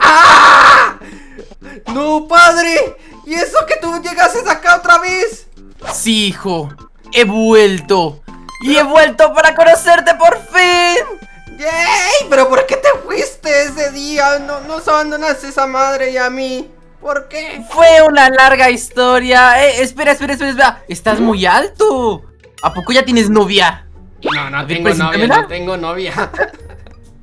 ¡Ah! ¡No, padre! ¿Y eso que tú llegases acá otra vez? Sí, hijo, he vuelto. Y he vuelto para conocerte por fin. ¡Yay! ¿Pero por qué te fuiste ese día? No nos abandonaste a esa madre y a mí. ¿Por qué? Fue una larga historia. Eh, espera, espera, espera, espera. Estás muy alto. ¿A poco ya tienes novia? No, no tengo novia, no tengo novia.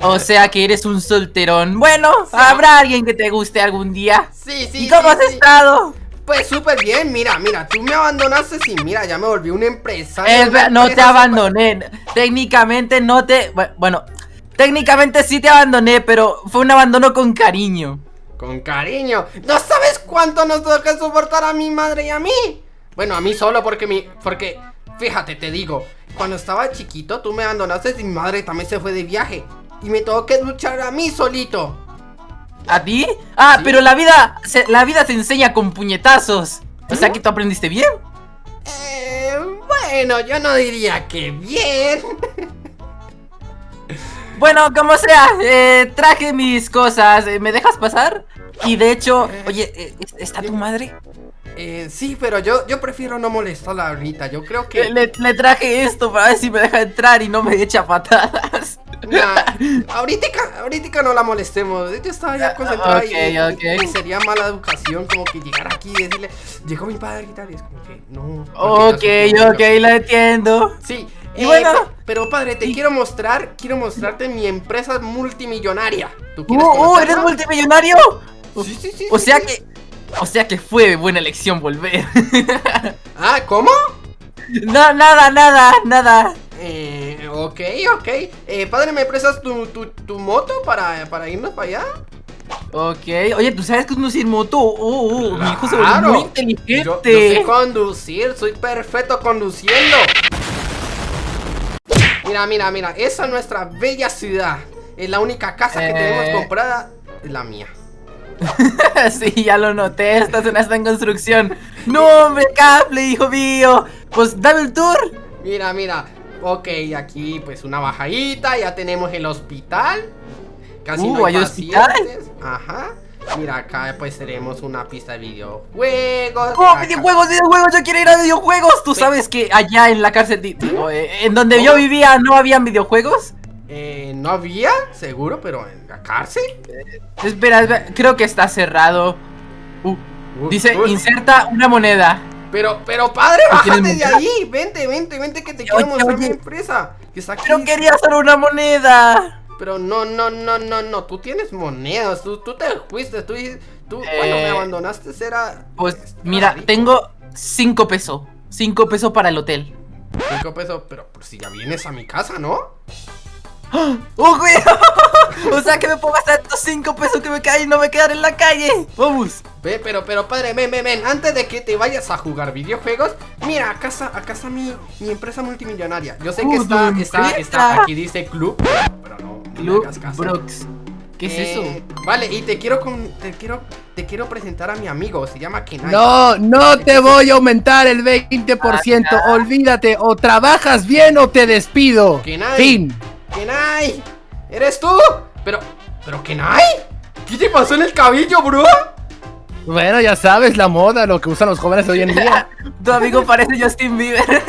O sea que eres un solterón. Bueno, habrá alguien que te guste algún día. Sí, sí. ¿Y cómo has estado? Pues súper bien, mira, mira, tú me abandonaste y mira, ya me volví una empresa. no te abandoné. Técnicamente no te. Bueno, técnicamente sí te abandoné, pero fue un abandono con cariño. Con cariño. ¿No sabes cuánto nos toca soportar a mi madre y a mí? Bueno, a mí solo porque mi. Porque, fíjate, te digo, cuando estaba chiquito tú me abandonaste y mi madre también se fue de viaje. Y me tengo que luchar a mí solito. ¿A ti? Ah, pero la vida, se, la vida se enseña con puñetazos. O sea que tú aprendiste bien. Eh, bueno, yo no diría que bien. Bueno, como sea, eh, traje mis cosas. Eh, ¿Me dejas pasar? Y de hecho, eh, oye, ¿está tu madre? Eh, sí, pero yo, yo prefiero no molestarla ahorita. Yo creo que. Le, traje esto para ver si me deja entrar y no me echa patadas. ahorita, no la molestemos. Ella estaba ya concentrada y, sería mala educación como que llegar aquí y decirle, llegó mi padre y tal. Y es como que no. Ok, ok, la entiendo. Sí. Y bueno, pero padre, te quiero mostrar, quiero mostrarte mi empresa multimillonaria. ¿Tú quieres uh, uh, ¿eres multimillonario? Sí, sí, sí. O sea que o sea que fue buena elección volver. ah, ¿cómo? No, nada, nada, nada. Ok, ok. Eh, padre, ¿me prestas tu, tu, moto para, para, irnos para allá? Ok, oye, ¿tú sabes conducir moto? Oh, oh, mi hijo se volvió muy inteligente. Yo, sé conducir, soy perfecto conduciendo. Mira, mira, mira, esa es nuestra bella ciudad. Es la única casa que tenemos eh. comprada, es la mía. sí, ya lo noté, esta zona está en construcción ¡No, hombre, cable, hijo mío! Pues dame el tour Mira, mira Ok, aquí pues una bajadita Ya tenemos el hospital Casi uh, no hay, hospital Ajá Mira, acá pues tenemos una pista de videojuegos ¡Oh, videojuegos, videojuegos! ¡Yo quiero ir a videojuegos! ¿Tú sabes que allá en la cárcel, eh, en donde yo vivía, no habían videojuegos? Eh, no había, seguro, pero en la cárcel. espera, creo que está cerrado. Uh, dice, inserta una moneda. Pero, pero padre, bájate de ahí. Vente, vente, vente que te quiero mostrar mi empresa. Que está aquí. Pero quería hacer una moneda. Pero no, no, no, no, no. Tú tienes monedas. Tú, tú te fuiste. Tú, tú cuando me eh, abandonaste era. Pues mira, tengo cinco pesos. Cinco pesos para el hotel. Cinco pesos, pero si ya vienes a mi casa, ¿no? ¡Oh, güey! o sea que me puedo gastar estos 5 pesos que me caen y no me quedan en la calle. Vamos. Ve, pero, pero, padre, ven, ven, ven. Antes de que te vayas a jugar videojuegos, mira, acá está, acá está mi, mi empresa multimillonaria. Yo sé que está, está, está, aquí dice club, pero no, Club Brooks. ¿Qué es eso? Eh, vale, y te quiero, con, te quiero te quiero presentar a mi amigo, se llama Kenai. No, no te voy a aumentar el 20%, ah, olvídate, o trabajas bien o te despido. Kenai. Fin. ¡Kenai! ¿Eres tú? Pero, ¿pero Kenai? ¿Qué te pasó en el cabello, bro? Bueno, ya sabes, la moda, lo que usan los jóvenes hoy en día. tu amigo parece Justin Bieber.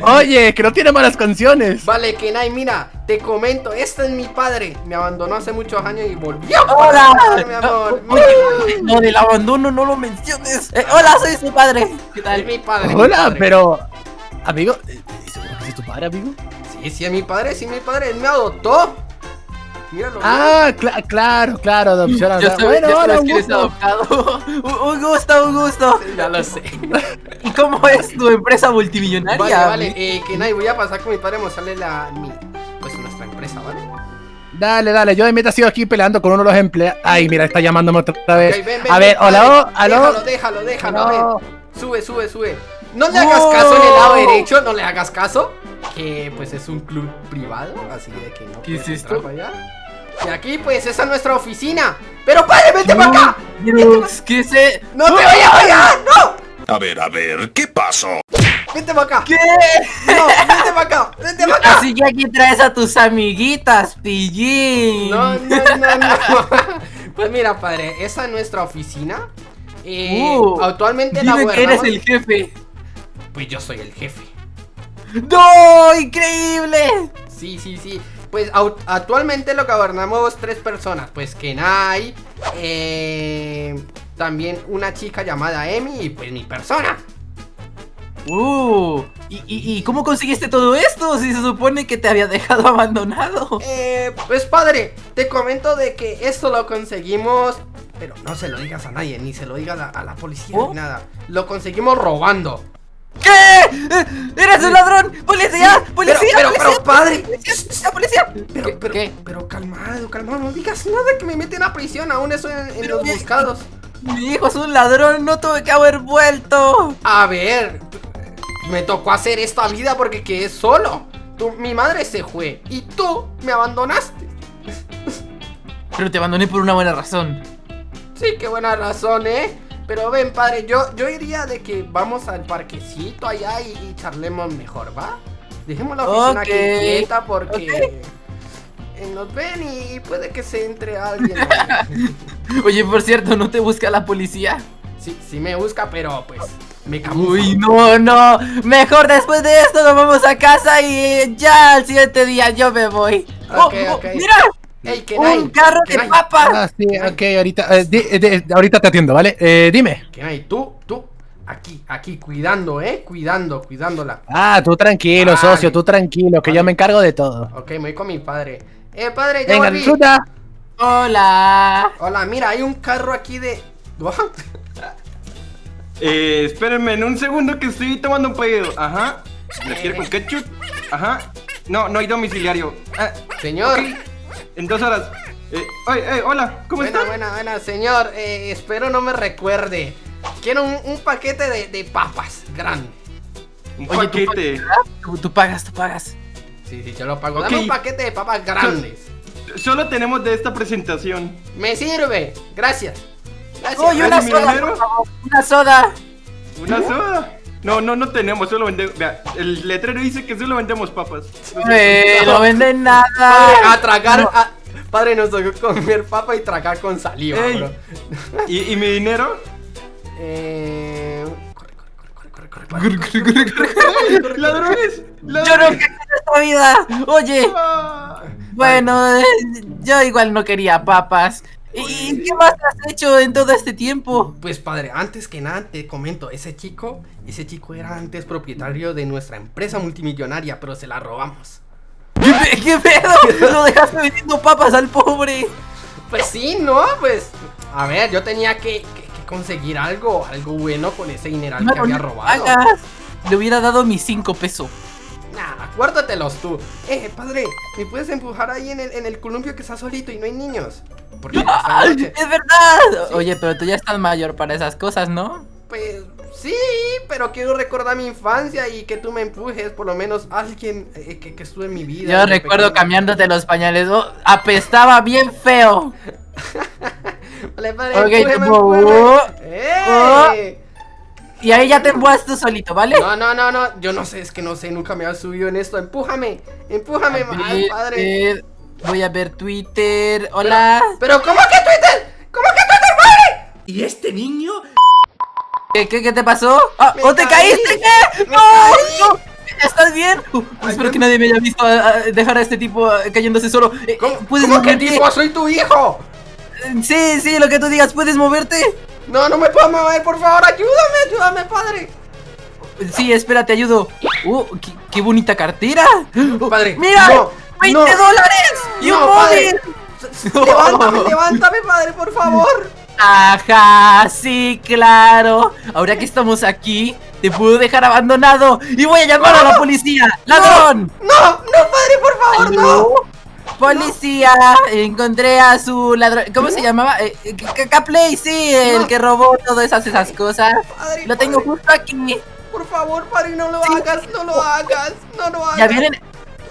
Oye, que no tiene malas canciones. Vale, Kenai, mira, te comento, este es mi padre. Me abandonó hace muchos años y volvió. Hola, mi amor. No, del abandono no lo menciones. Eh, hola, soy su padre. ¿Qué tal? Es mi padre. Hola, pero amigo, ¿Es tu padre, amigo? Sí, sí, es mi padre, sí, mi padre, él me adoptó. Míralo. Ah, claro, claro, adopción. Yo bueno, hola, un gusto. adoptado. un gusto, un gusto. ya lo sé. ¿Y cómo es tu empresa multimillonaria? Vale, vale, eh, que nadie voy a pasar con mi padre a mostrarle la, mi, pues nuestra empresa, ¿vale? Dale, dale, yo de mientras sigo aquí peleando con uno de los empleados. Ay, mira, está llamándome otra vez. a ver, hola, hola. Déjalo, déjalo, déjalo. Sube, sube, sube. No le hagas caso en el lado derecho, no le hagas caso. Que pues es un club privado, así de que no ¿Qué es esto? Allá. Y aquí pues esa es nuestra oficina. Pero padre, vete para acá. Dios, ¿qué se? ¡No te vayas allá! ¡No! A ver, a ver, ¿qué pasó? vente para acá. ¿Qué? No, vente para acá, vente para acá. Así que aquí traes a tus amiguitas, pillín. No, no, no, no. Pues mira, padre, esa es nuestra oficina. Eh, Uh, actualmente la Dime que eres el jefe. Pues yo soy el jefe. ¡No! ¡Increíble! Sí, sí, sí. Pues actualmente lo gobernamos tres personas. Pues Kenai, eh, también una chica llamada Emi y pues mi persona. Uh, ¿y, y, y cómo conseguiste todo esto? Si se supone que te había dejado abandonado. Eh, pues padre, te comento de que esto lo conseguimos, pero no se lo digas a nadie, ni se lo digas a, a la policía ¿Oh? ni nada. Lo conseguimos robando. ¿Qué? ¡Eres un ladrón! ¡Policía! ¡Policía! pero, pero, ¡Policía! pero, padre. ¡Policía! ¡Policía! Pero, ¿Qué- pero, qué? pero calmado, calmado, no digas nada que me meten a prisión, aún eso en, en los buscados. Mi hijo es un ladrón, no tuve que haber vuelto. A ver, me tocó hacer esta vida porque quedé solo. Tú, mi madre se fue y tú me abandonaste. Pero te abandoné por una buena razón. Sí, qué buena razón, ¿eh? Pero ven, padre, yo, yo iría de que vamos al parquecito allá y, y charlemos mejor, ¿va? Dejemos la oficina aquí quieta porque eh, nos ven y puede que se entre alguien. Oye, por cierto, ¿no te busca la policía? sí, sí me busca, pero pues me camuflo. Uy, no, no. Mejor después de esto nos vamos a casa y ya al siguiente día yo me voy. Ok, Oh, oh. ¡Mira! Ey, Kenai, ¡Un carro de Kenai, papas! Ah, sí, ok, ahorita, eh, di- eh, di- ahorita te atiendo, ¿vale? Eh, dime. Kenai, tú, tú, aquí, aquí, cuidando, ¿eh? Cuidando, cuidándola. Ah, tú tranquilo, Vale. socio, tú tranquilo, que Vale. yo me encargo de todo. Ok, me voy con mi padre. Eh, padre, ya Venga, volví. disfruta. Hola. Hola, mira, hay un carro aquí de... Eh, espérenme en un segundo que estoy tomando un pedido. Ajá. ¿Lo quiere con ketchup? Ajá. No, no hay domiciliario. Ah, Señor. En dos horas. Eh, oye, eh, hola, ¿cómo Buena, estás? buena, buena, señor. eh, espero no me recuerde. Quiero un, un paquete de, de papas grande. Un Oye, ¿tú paquete. Tú, tú pagas, tú pagas. Sí, sí, yo lo pago. Ok. Dame un paquete de papas grandes. Solo tenemos de esta presentación. Me sirve. Gracias. Gracias. Oye, una soda, dinero. por favor, una soda. ¿Una soda? No, no, no tenemos, solo vendemos. Vea, el letrero dice que solo vendemos papas. Eh, no venden Padre, nada. a tragar. a- Padre, nos tocó comer papa y tragar con saliva, Ey. bro. ¿Y, y mi dinero? Eh. Corre, corre, corre, corre, corre, corre, corre. ¡Ey! ¡Ladrones! Yo no quiero esta vida. Oye, Ah. bueno, eh, yo igual no quería papas. ¿Y qué más has hecho en todo este tiempo? Pues padre, antes que nada te comento, ese chico, ese chico era antes propietario de nuestra empresa multimillonaria, pero se la robamos. ¿Qué, pe- qué pedo? ¿Lo dejaste vendiendo papas al pobre? Pues sí, ¿no? Pues, a ver, yo tenía que, que- que conseguir algo, algo bueno con ese dineral que había robado. Le hubiera dado mis cinco pesos. Nah, acuérdatelos tú. Eh, padre, ¿me puedes empujar ahí en el, en el columpio que está solito y no hay niños? Porque esta ¡Ay, noche, ¡Es verdad! Oye, pero tú ya estás mayor para esas cosas, ¿no? pues sí, pero quiero recordar mi infancia y que tú me empujes, por lo menos alguien eh, que, que estuvo en mi vida. Yo recuerdo pequeño. cambiándote los pañales. oh, apestaba bien feo. Vale, padre, Ok, empújeme, oh, ¡Eh! Y ahí ya te empujas tú solito, ¿vale? No, no, no, no, yo no sé, es que no sé, nunca me había subido en esto. Empújame, empújame, A ay, ver, padre. eh, voy a ver Twitter. Hola. Pero, ¿cómo que Twitter? ¿Cómo que Twitter, padre? ¿Y este niño? ¿Qué, qué, qué te pasó? Ah, ¿O te caí, caíste? ¿Qué? ¡No! caí. ¿Estás bien? Uh, espero que nadie me haya visto ah, ah, dejar a este tipo ah, cayéndose solo. Eh, ¿Cómo, ¿Puedes cómo que tipo? Soy tu hijo. Eh, Sí, sí, lo que tú digas. ¿Puedes moverte? No, no me puedo mover, por favor, ayúdame, ayúdame, padre. Sí, espera, te ayudo. Uh, qué, qué bonita cartera. Padre, ¡Mira! no, ¡20 no. dólares! ¡Y un No, padre. móvil! Levántame, levántame, padre, por favor. Ajá, sí, claro. Ahora que estamos aquí, te puedo dejar abandonado y voy a llamar a la policía. ¡Ladrón! No, no, padre, por favor, no. Policía, encontré a su ladrón. ¿Cómo se llamaba? Eh, eh, K-Play, sí, el que robó todas esas, cosas. Lo tengo justo aquí. Por favor, padre, no lo hagas, no lo hagas, no lo hagas. Ya vienen.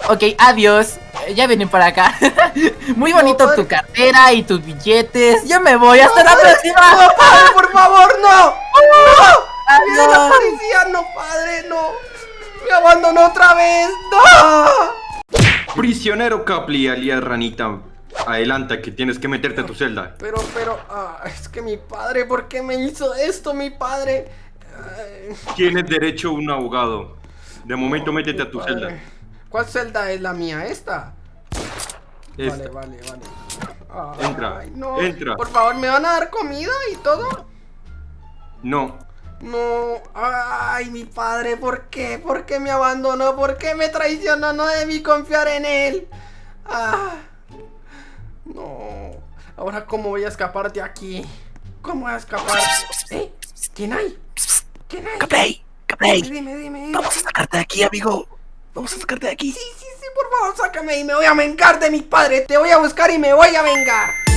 Ok, adiós. Eh, Ya vienen para acá. Muy bonito tu cartera y tus billetes. Yo me voy. Hasta la próxima. No, padre, por favor, no. No. Viene la Adiós. policía, no, padre, no. Me abandonó otra vez. ¡No! Prisionero Capli, alias Ranita. Adelanta, que tienes que meterte a tu celda. Pero, pero, ah, es que mi padre, ¿por qué me hizo esto, mi padre? Ay, Tienes derecho a un abogado. De momento, métete a tu padre. celda. ¿Cuál celda es la mía? ¿Esta? Vale, Esta. vale, vale. Ay, Entra, no. entra. Por favor, ¿me van a dar comida y todo? No. No, ay, mi padre, ¿por qué? ¿Por qué me abandonó? ¿Por qué me traicionó? No debí confiar en él. Ah, no. Ahora, ¿cómo voy a escapar de aquí? ¿Cómo voy a escapar? ¿Eh? ¿Quién hay? ¿Quién hay? Capley, Capley. Dime, dime, dime. Vamos a sacarte de aquí, amigo. Vamos a sacarte de aquí. Sí, sí, sí, por favor, sácame y me voy a vengar de mi padre. Te voy a buscar y me voy a vengar.